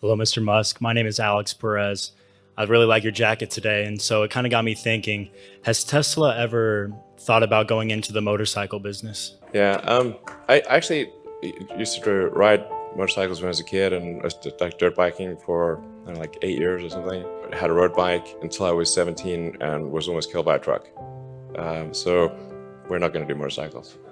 Hello, Mr. Musk. My name is Alex Perez. I really like your jacket today. And so it kind of got me thinking, has Tesla ever thought about going into the motorcycle business? Yeah, um, I actually used to ride motorcycles when I was a kid and I was like dirt biking for know, like eight years or something. I had a road bike until I was 17 and was almost killed by a truck. Um, so we're not going to do motorcycles.